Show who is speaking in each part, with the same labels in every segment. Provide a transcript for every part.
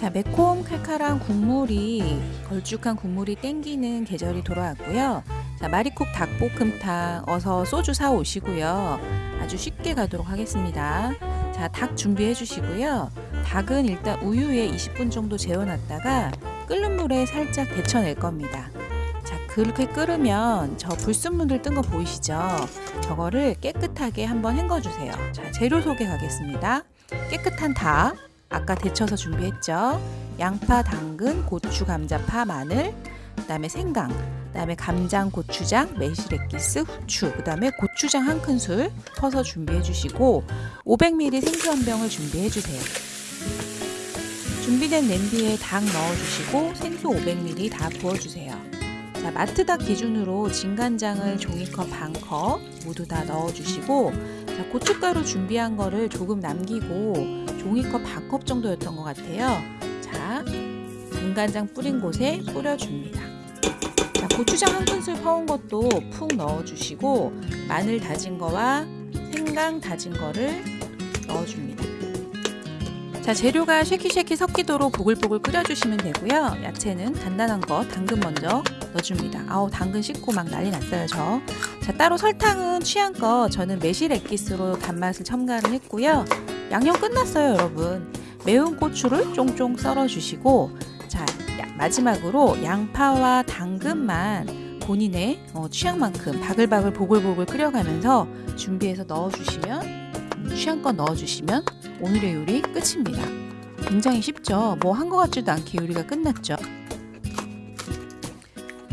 Speaker 1: 자, 매콤 칼칼한 국물이 걸쭉한 국물이 땡기는 계절이 돌아왔고요. 자, 마리콕 닭볶음탕 어서 소주 사 오시고요. 아주 쉽게 가도록 하겠습니다. 자, 닭 준비해 주시고요. 닭은 일단 우유에 20분 정도 재워놨다가 끓는 물에 살짝 데쳐낼 겁니다. 자, 그렇게 끓으면 저 불순물들 뜬 거 보이시죠? 저거를 깨끗하게 한번 헹궈주세요. 자, 재료 소개 가겠습니다. 깨끗한 닭, 아까 데쳐서 준비했죠. 양파, 당근, 고추, 감자, 파, 마늘, 그 다음에 생강, 그 다음에 간장, 고추장, 매실액기스, 후추, 그 다음에 고추장 한 큰술 퍼서 준비해 주시고 500ml 생수 한 병을 준비해 주세요. 준비된 냄비에 닭 넣어 주시고 생수 500ml 다 부어 주세요. 자, 마트 닭 기준으로 진간장을 종이컵 반컵 모두 다 넣어 주시고 자, 고춧가루 준비한 거를 조금 남기고 종이컵 반컵 정도였던 것 같아요. 자, 진간장 뿌린 곳에 뿌려줍니다. 자, 고추장 한 큰술 퍼온 것도 푹 넣어주시고 마늘 다진 거와 생강 다진 거를 넣어줍니다. 자, 재료가 쉐키쉐키 섞이도록 보글보글 끓여주시면 되고요. 야채는 단단한 거 당근 먼저 넣어줍니다. 아우 당근 씻고 막 난리 났어요 저. 자 따로 설탕은 취향껏 저는 매실 액기스로 단맛을 첨가를 했고요. 양념 끝났어요 여러분. 매운 고추를 쫑쫑 썰어 주시고 자 마지막으로 양파와 당근만 본인의 어, 취향만큼 바글바글 보글보글 끓여가면서 준비해서 넣어주시면 음, 취향껏 넣어주시면 오늘의 요리 끝입니다. 굉장히 쉽죠? 뭐 한 것 같지도 않게 요리가 끝났죠?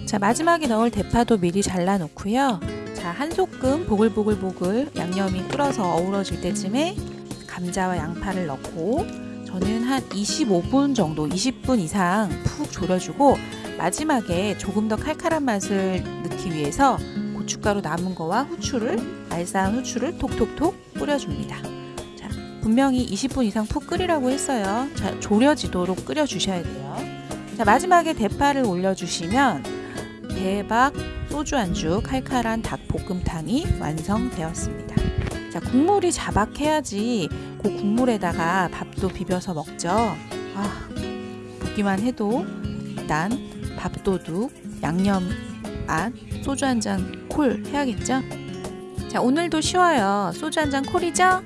Speaker 1: 자 마지막에 넣을 대파도 미리 잘라 놓고요. 자 한 소끔 보글보글보글 양념이 끓어서 어우러질 때쯤에 감자와 양파를 넣고 저는 한 25분 정도 20분 이상 푹 졸여주고 마지막에 조금 더 칼칼한 맛을 넣기 위해서 고춧가루 남은 거와 후추를 알싸한 후추를 톡톡톡 뿌려줍니다. 자 분명히 20분 이상 푹 끓이라고 했어요. 자 졸여지도록 끓여주셔야 돼요. 자 마지막에 대파를 올려주시면 대박 소주 안주 칼칼한 닭볶음탕이 완성되었습니다. 자, 국물이 자박해야지 그 국물에다가 밥도 비벼서 먹죠. 아, 보기만 해도 일단 밥도둑, 양념 맛, 소주 한 잔 콜 해야겠죠? 자, 오늘도 쉬워요. 소주 한 잔 콜이죠?